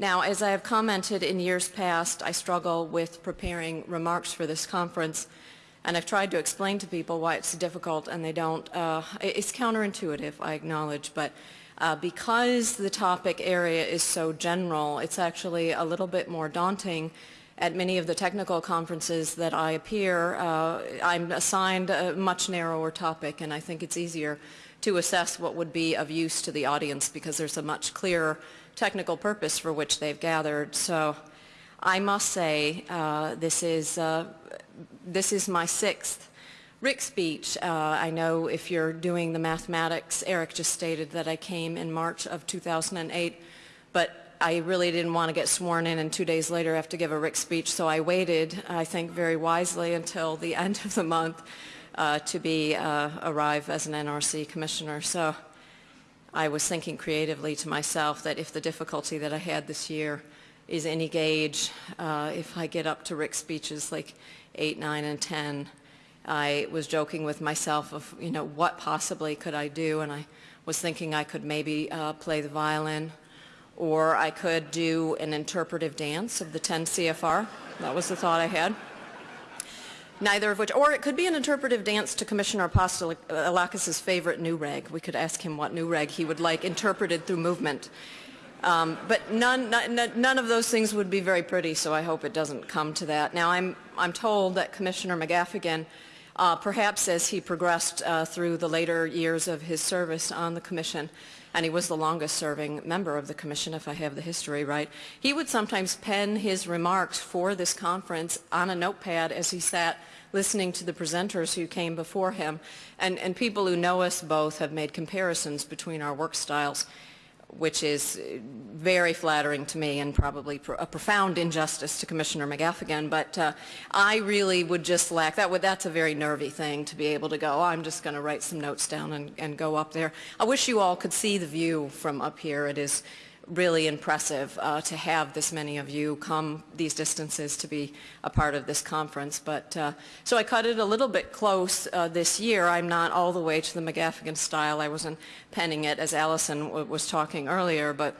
Now, as I have commented in years past, I struggle with preparing remarks for this conference, and I've tried to explain to people why it's difficult and they don't. Uh, it's counterintuitive, I acknowledge, but uh, because the topic area is so general, it's actually a little bit more daunting at many of the technical conferences that I appear, uh, I'm assigned a much narrower topic and I think it's easier to assess what would be of use to the audience because there's a much clearer technical purpose for which they've gathered. So I must say uh, this, is, uh, this is my sixth RIC speech. Uh, I know if you're doing the mathematics, Eric just stated that I came in March of 2008, but I really didn't want to get sworn in and two days later have to give a RIC speech, so I waited, I think very wisely, until the end of the month to be uh, arrive as an NRC commissioner. So I was thinking creatively to myself that if the difficulty that I had this year is any gauge, uh, if I get up to Rick's speeches like 8, 9, and 10, I was joking with myself of, you know, what possibly could I do, and I was thinking I could maybe uh, play the violin or I could do an interpretive dance of the 10 CFR. That was the thought I had. Neither of which, or it could be an interpretive dance to Commissioner Apostolakis' favorite NUREG. We could ask him what NUREG he would like interpreted through movement. Um, but none, none, of those things would be very pretty, so I hope it doesn't come to that. Now, I'm, I'm told that Commissioner McGaffigan, uh, perhaps as he progressed uh, through the later years of his service on the Commission, and he was the longest serving member of the commission, if I have the history right, he would sometimes pen his remarks for this conference on a notepad as he sat listening to the presenters who came before him. And, and people who know us both have made comparisons between our work styles which is very flattering to me and probably a profound injustice to Commissioner McGaffigan, but uh, I really would just lack, that would, that's a very nervy thing to be able to go, oh, I'm just going to write some notes down and, and go up there. I wish you all could see the view from up here. It is really impressive uh, to have this many of you come these distances to be a part of this conference. But uh, so I cut it a little bit close uh, this year. I'm not all the way to the McGaffigan style. I wasn't penning it as Allison was talking earlier, but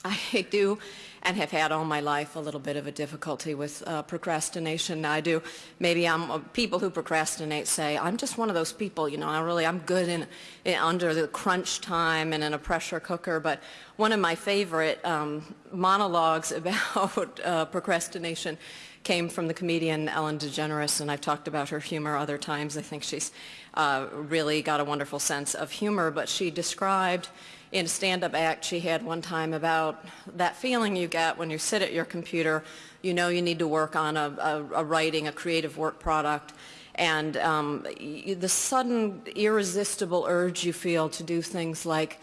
I do and have had all my life a little bit of a difficulty with uh, procrastination. I do. Maybe I'm uh, people who procrastinate say I'm just one of those people. You know, I really I'm good in, in under the crunch time and in a pressure cooker. But one of my favorite um, monologues about uh, procrastination came from the comedian Ellen DeGeneres, and I've talked about her humor other times. I think she's uh, really got a wonderful sense of humor, but she described in a stand-up act she had one time about that feeling you get when you sit at your computer, you know you need to work on a, a, a writing, a creative work product, and um, you, the sudden irresistible urge you feel to do things like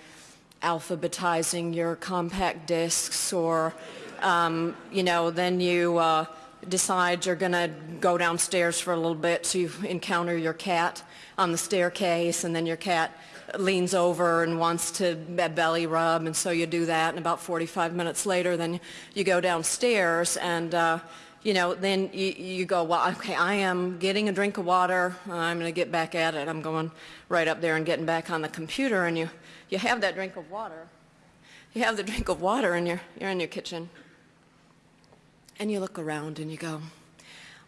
alphabetizing your compact discs or, um, you know, then you uh, decide you're going to go downstairs for a little bit so you encounter your cat on the staircase and then your cat leans over and wants to belly rub and so you do that and about 45 minutes later then you go downstairs and uh, you know then you, you go well okay I am getting a drink of water. I'm gonna get back at it. I'm going right up there and getting back on the computer and you you have that drink of water. You have the drink of water and you're you're in your kitchen. And you look around and you go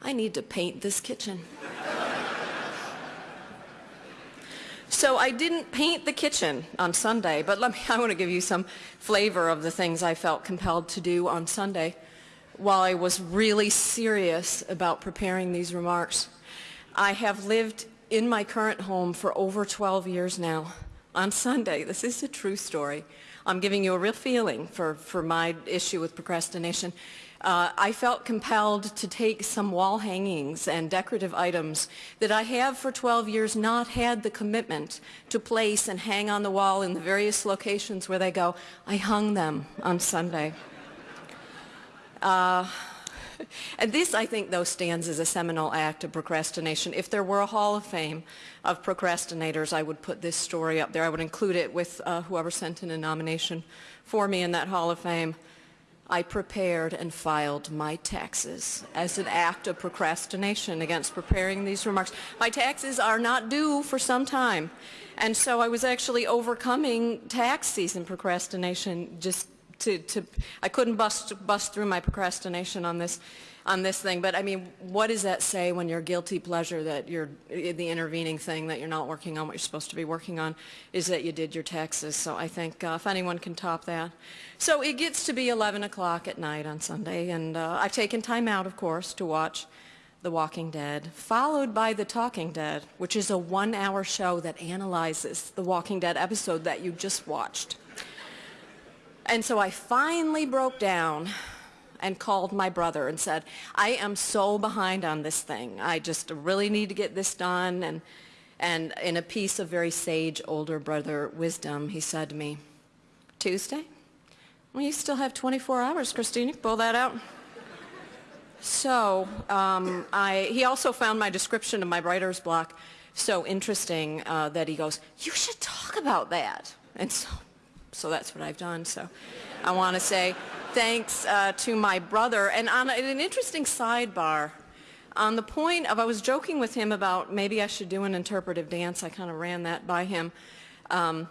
I need to paint this kitchen So I didn't paint the kitchen on Sunday, but let me, I want to give you some flavor of the things I felt compelled to do on Sunday while I was really serious about preparing these remarks. I have lived in my current home for over 12 years now. On Sunday, this is a true story. I'm giving you a real feeling for, for my issue with procrastination uh, I felt compelled to take some wall hangings and decorative items that I have for 12 years not had the commitment to place and hang on the wall in the various locations where they go. I hung them on Sunday. Uh, and this, I think, though, stands as a seminal act of procrastination. If there were a Hall of Fame of procrastinators, I would put this story up there. I would include it with uh, whoever sent in a nomination for me in that Hall of Fame. I prepared and filed my taxes as an act of procrastination against preparing these remarks. My taxes are not due for some time. And so I was actually overcoming tax season procrastination just to, to, I couldn't bust, bust through my procrastination on this, on this thing, but I mean, what does that say when your guilty pleasure that you're, the intervening thing that you're not working on what you're supposed to be working on is that you did your taxes. So I think uh, if anyone can top that. So it gets to be 11 o'clock at night on Sunday, and uh, I've taken time out, of course, to watch The Walking Dead, followed by The Talking Dead, which is a one-hour show that analyzes the Walking Dead episode that you just watched. And so I finally broke down and called my brother and said, I am so behind on this thing. I just really need to get this done. And, and in a piece of very sage older brother wisdom, he said to me, Tuesday? Well, you still have 24 hours, Kristine. You can pull that out. So um, I, he also found my description of my writer's block so interesting uh, that he goes, you should talk about that. And so so that's what I've done. So I want to say thanks uh, to my brother. And on an interesting sidebar, on the point of, I was joking with him about maybe I should do an interpretive dance. I kind of ran that by him. Um,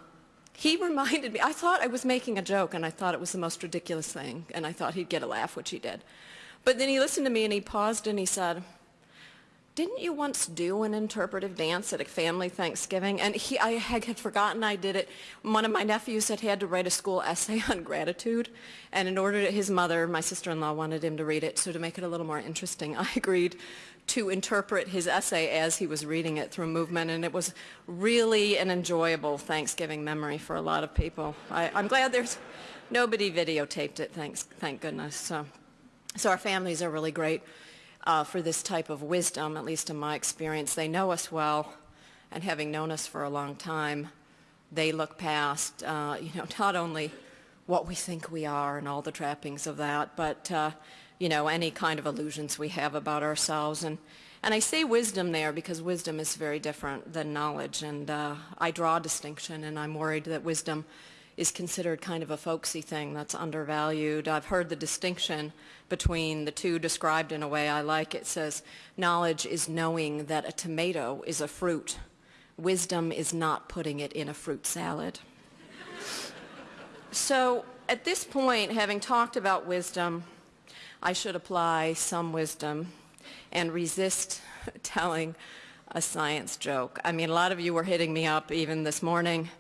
he reminded me, I thought I was making a joke and I thought it was the most ridiculous thing and I thought he'd get a laugh, which he did. But then he listened to me and he paused and he said, didn't you once do an interpretive dance at a family Thanksgiving? And he, I had forgotten I did it. One of my nephews had had to write a school essay on gratitude, and in order to, his mother, my sister-in-law, wanted him to read it, so to make it a little more interesting, I agreed to interpret his essay as he was reading it through movement, and it was really an enjoyable Thanksgiving memory for a lot of people. I, am glad there's nobody videotaped it, thanks, thank goodness. So, so our families are really great uh, for this type of wisdom, at least in my experience. They know us well, and having known us for a long time, they look past, uh, you know, not only what we think we are and all the trappings of that, but, uh, you know, any kind of illusions we have about ourselves. And, and I say wisdom there because wisdom is very different than knowledge, and uh, I draw a distinction, and I'm worried that wisdom is considered kind of a folksy thing that's undervalued. I've heard the distinction between the two described in a way I like. It says, knowledge is knowing that a tomato is a fruit. Wisdom is not putting it in a fruit salad. so at this point, having talked about wisdom, I should apply some wisdom and resist telling a science joke. I mean, a lot of you were hitting me up even this morning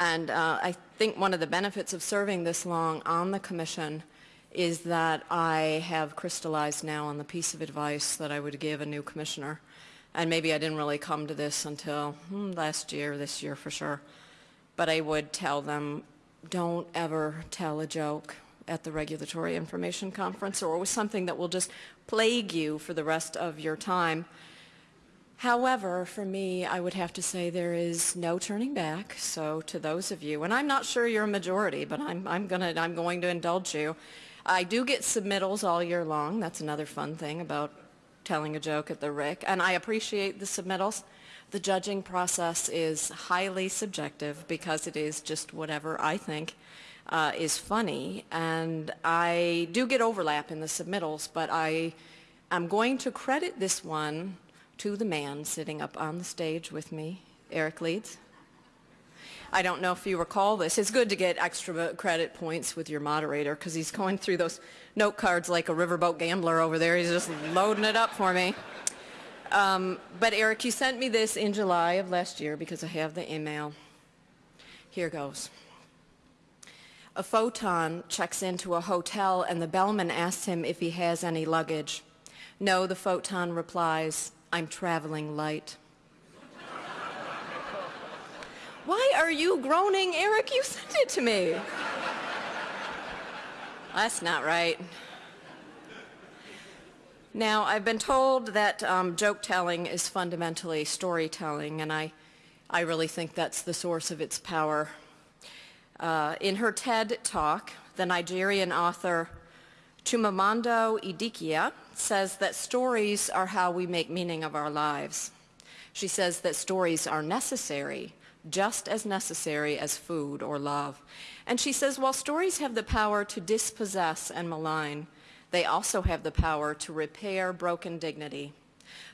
and uh, I think one of the benefits of serving this long on the commission is that I have crystallized now on the piece of advice that I would give a new commissioner. And maybe I didn't really come to this until hmm, last year, this year for sure. But I would tell them, don't ever tell a joke at the Regulatory Information Conference or with something that will just plague you for the rest of your time. However, for me, I would have to say there is no turning back. So to those of you, and I'm not sure you're a majority, but I'm, I'm, gonna, I'm going to indulge you. I do get submittals all year long. That's another fun thing about telling a joke at the RIC. And I appreciate the submittals. The judging process is highly subjective because it is just whatever I think uh, is funny. And I do get overlap in the submittals, but I am going to credit this one to the man sitting up on the stage with me, Eric Leeds. I don't know if you recall this. It's good to get extra credit points with your moderator because he's going through those note cards like a riverboat gambler over there. He's just loading it up for me. Um, but Eric, you sent me this in July of last year because I have the email. Here goes. A photon checks into a hotel and the bellman asks him if he has any luggage. No, the photon replies, I'm traveling light. Why are you groaning, Eric? You sent it to me. That's not right. Now, I've been told that um, joke telling is fundamentally storytelling, and I, I really think that's the source of its power. Uh, in her TED talk, the Nigerian author Chimamanda Adichie says that stories are how we make meaning of our lives. She says that stories are necessary, just as necessary as food or love. And she says while stories have the power to dispossess and malign, they also have the power to repair broken dignity.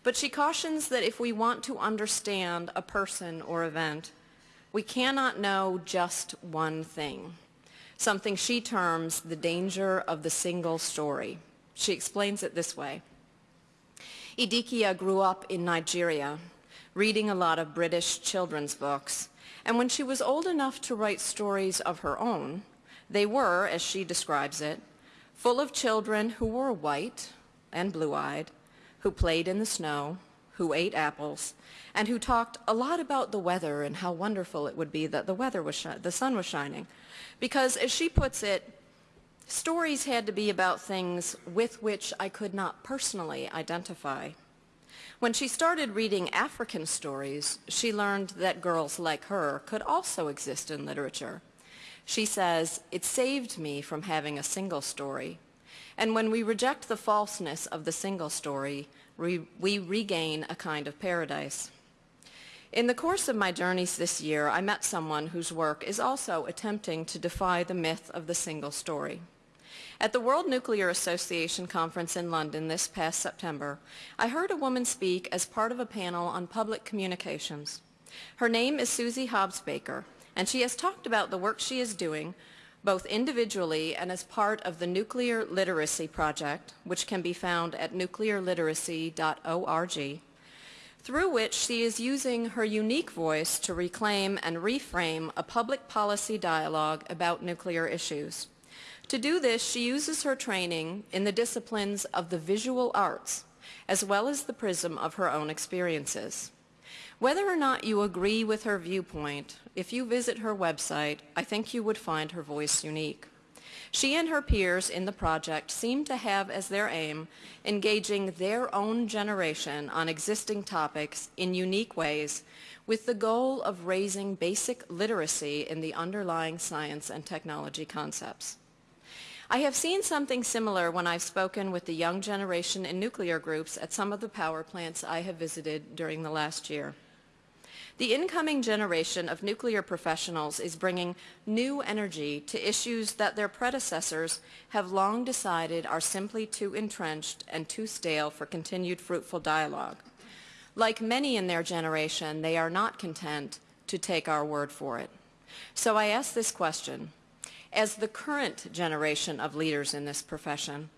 But she cautions that if we want to understand a person or event, we cannot know just one thing. something she terms the danger of the single story. She explains it this way. Adichie grew up in Nigeria, reading a lot of British children's books, and when she was old enough to write stories of her own, they were, as she describes it, full of children who were white and blue-eyed, who played in the snow, who ate apples, and who talked a lot about the weather and how wonderful it would be that the weather was the sun was shining. Because, as she puts it, stories had to be about things with which I could not personally identify. When she started reading African stories, she learned that girls like her could also exist in literature. She says, it saved me from having a single story. And when we reject the falseness of the single story, we, we regain a kind of paradise. In the course of my journeys this year, I met someone whose work is also attempting to defy the myth of the single story. At the World Nuclear Association conference in London this past September, I heard a woman speak as part of a panel on public communications. Her name is Suzy Hobbs Baker, and she has talked about the work she is doing both individually and as part of the Nuclear Literacy Project, which can be found at nuclearliteracy.org, through which she is using her unique voice to reclaim and reframe a public policy dialogue about nuclear issues. To do this, she uses her training in the disciplines of the visual arts, as well as the prism of her own experiences. Whether or not you agree with her viewpoint, if you visit her website, I think you would find her voice unique. She and her peers in the project seem to have as their aim engaging their own generation on existing topics in unique ways with the goal of raising basic literacy in the underlying science and technology concepts. I have seen something similar when I've spoken with the young generation in nuclear groups at some of the power plants I have visited during the last year. The incoming generation of nuclear professionals is bringing new energy to issues that their predecessors have long decided are simply too entrenched and too stale for continued fruitful dialogue. Like many in their generation, they are not content to take our word for it. So I ask this question, as the current generation of leaders in this profession,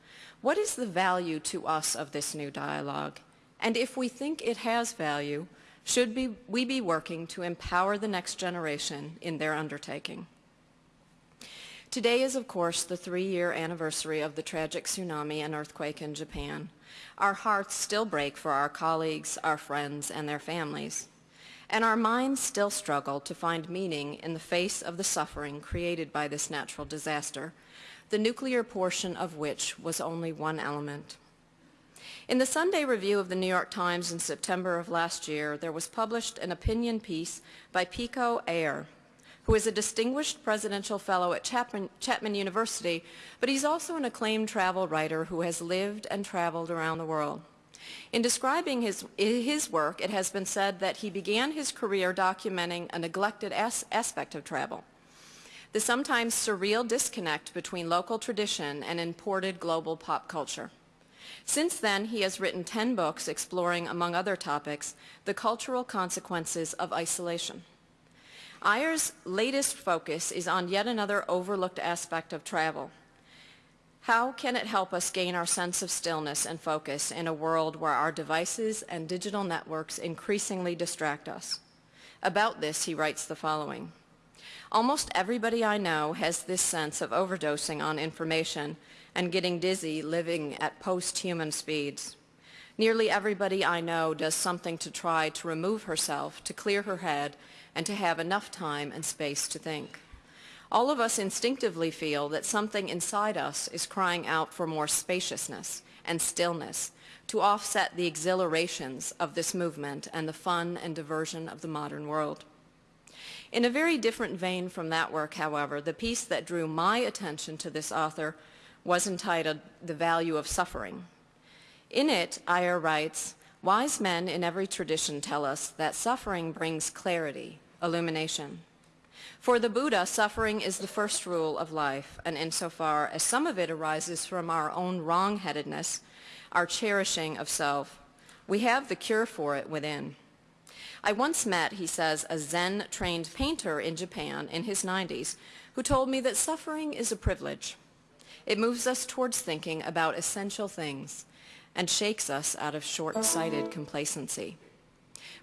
what is the value to us of this new dialogue? And if we think it has value, should be, we be working to empower the next generation in their undertaking? Today is, of course, the three-year anniversary of the tragic tsunami and earthquake in Japan. Our hearts still break for our colleagues, our friends, and their families and our minds still struggle to find meaning in the face of the suffering created by this natural disaster, the nuclear portion of which was only one element. In the Sunday review of the New York Times in September of last year, there was published an opinion piece by Pico Iyer, who is a distinguished presidential fellow at Chapman, Chapman, University, but he's also an acclaimed travel writer who has lived and traveled around the world. In describing his, his work, it has been said that he began his career documenting a neglected as aspect of travel, the sometimes surreal disconnect between local tradition and imported global pop culture. Since then, he has written 10 books exploring, among other topics, the cultural consequences of isolation. Iyer's latest focus is on yet another overlooked aspect of travel, how can it help us gain our sense of stillness and focus in a world where our devices and digital networks increasingly distract us? About this, he writes the following. Almost everybody I know has this sense of overdosing on information and getting dizzy living at post-human speeds. Nearly everybody I know does something to try to remove herself, to clear her head, and to have enough time and space to think. All of us instinctively feel that something inside us is crying out for more spaciousness and stillness to offset the exhilarations of this movement and the fun and diversion of the modern world. In a very different vein from that work, however, the piece that drew my attention to this author was entitled The Value of Suffering. In it, Iyer writes, Wise men in every tradition tell us that suffering brings clarity, illumination. For the Buddha, suffering is the first rule of life, and insofar as some of it arises from our own wrong-headedness, our cherishing of self, we have the cure for it within. I once met, he says, a Zen-trained painter in Japan in his 90s who told me that suffering is a privilege. It moves us towards thinking about essential things and shakes us out of short-sighted complacency.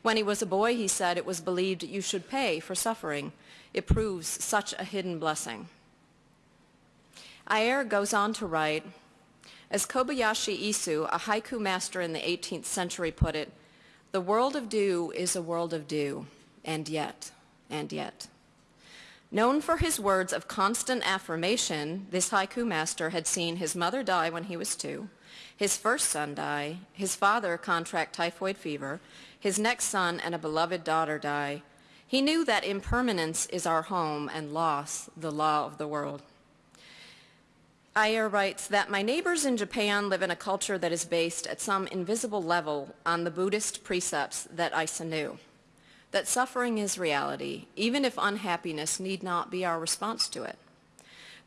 When he was a boy, he said it was believed you should pay for suffering. It proves such a hidden blessing. Iyer goes on to write, as Kobayashi Issa, a haiku master in the 18th century put it, the world of dew is a world of dew, and yet, and yet. Known for his words of constant affirmation, this haiku master had seen his mother die when he was two, his first son die, his father contract typhoid fever, his next son and a beloved daughter die. He knew that impermanence is our home and loss the law of the world. Iyer writes that my neighbors in Japan live in a culture that is based at some invisible level on the Buddhist precepts that Issa knew. That suffering is reality, even if unhappiness need not be our response to it.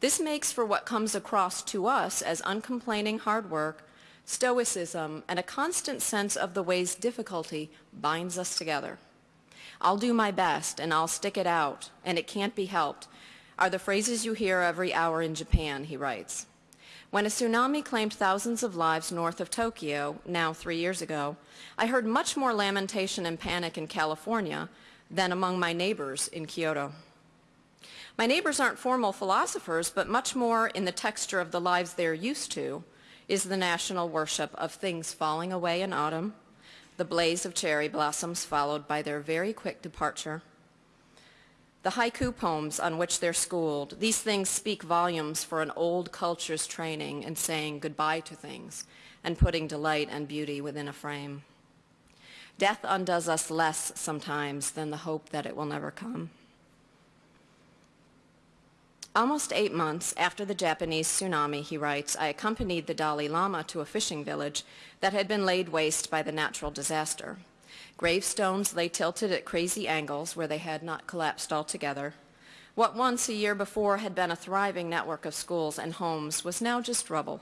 This makes for what comes across to us as uncomplaining hard work, stoicism, and a constant sense of the ways difficulty binds us together. I'll do my best and I'll stick it out and it can't be helped are the phrases you hear every hour in Japan, he writes. When a tsunami claimed thousands of lives north of Tokyo, now three years ago, I heard much more lamentation and panic in California than among my neighbors in Kyoto. My neighbors aren't formal philosophers, but much more in the texture of the lives they're used to is the national worship of things falling away in autumn, the blaze of cherry blossoms followed by their very quick departure, the haiku poems on which they're schooled, these things speak volumes for an old culture's training in saying goodbye to things and putting delight and beauty within a frame. Death undoes us less sometimes than the hope that it will never come. Almost eight months after the Japanese tsunami, he writes, I accompanied the Dalai Lama to a fishing village that had been laid waste by the natural disaster. Gravestones lay tilted at crazy angles where they had not collapsed altogether. What once, a year before, had been a thriving network of schools and homes was now just rubble.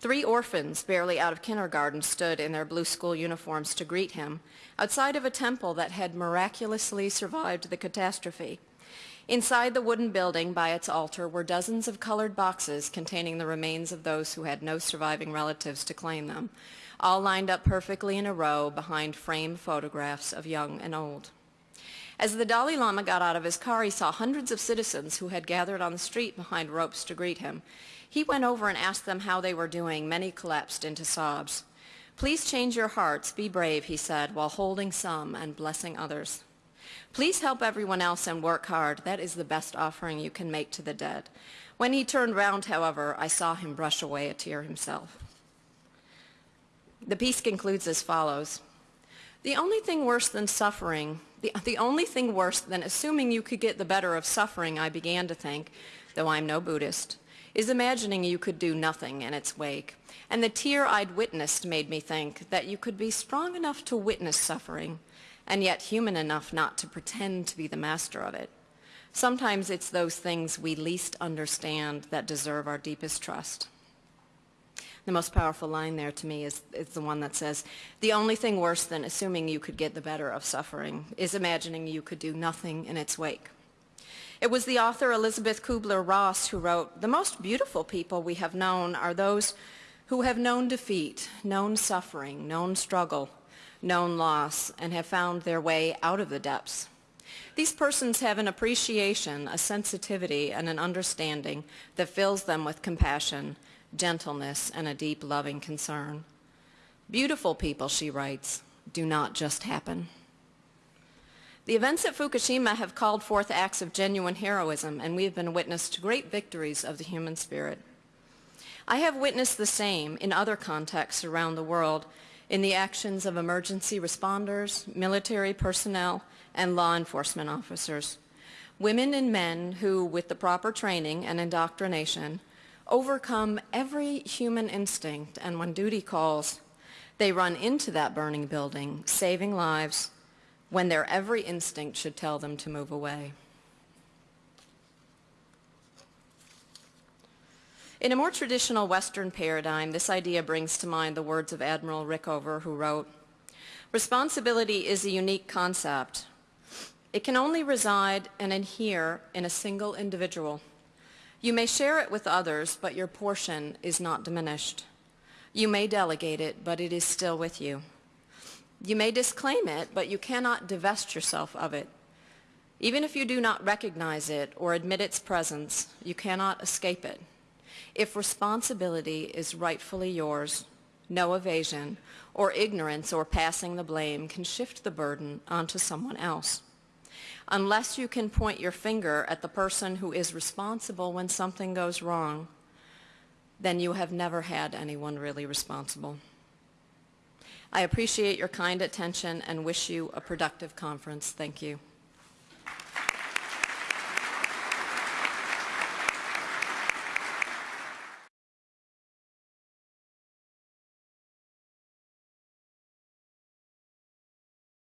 Three orphans, barely out of kindergarten, stood in their blue school uniforms to greet him, outside of a temple that had miraculously survived the catastrophe. Inside the wooden building by its altar were dozens of colored boxes containing the remains of those who had no surviving relatives to claim them, all lined up perfectly in a row behind framed photographs of young and old. As the Dalai Lama got out of his car, he saw hundreds of citizens who had gathered on the street behind ropes to greet him. He went over and asked them how they were doing. Many collapsed into sobs. Please change your hearts, be brave, he said, while holding some and blessing others. Please help everyone else and work hard. That is the best offering you can make to the dead. When he turned round, however, I saw him brush away a tear himself. The piece concludes as follows. The only thing worse than suffering, the, the only thing worse than assuming you could get the better of suffering, I began to think, though I'm no Buddhist, is imagining you could do nothing in its wake. And the tear I'd witnessed made me think that you could be strong enough to witness suffering, and yet human enough not to pretend to be the master of it. Sometimes it's those things we least understand that deserve our deepest trust. The most powerful line there to me is, is the one that says, the only thing worse than assuming you could get the better of suffering is imagining you could do nothing in its wake. It was the author Elizabeth Kubler-Ross who wrote, the most beautiful people we have known are those who have known defeat, known suffering, known struggle, known loss, and have found their way out of the depths. These persons have an appreciation, a sensitivity, and an understanding that fills them with compassion gentleness, and a deep loving concern. Beautiful people, she writes, do not just happen. The events at Fukushima have called forth acts of genuine heroism, and we have been witness to great victories of the human spirit. I have witnessed the same in other contexts around the world in the actions of emergency responders, military personnel, and law enforcement officers. Women and men who, with the proper training and indoctrination, overcome every human instinct, and when duty calls, they run into that burning building, saving lives, when their every instinct should tell them to move away. In a more traditional Western paradigm, this idea brings to mind the words of Admiral Rickover, who wrote, Responsibility is a unique concept. It can only reside and adhere in a single individual. You may share it with others, but your portion is not diminished. You may delegate it, but it is still with you. You may disclaim it, but you cannot divest yourself of it. Even if you do not recognize it or admit its presence, you cannot escape it. If responsibility is rightfully yours, no evasion or ignorance or passing the blame can shift the burden onto someone else. Unless you can point your finger at the person who is responsible when something goes wrong, then you have never had anyone really responsible. I appreciate your kind attention and wish you a productive conference. Thank you.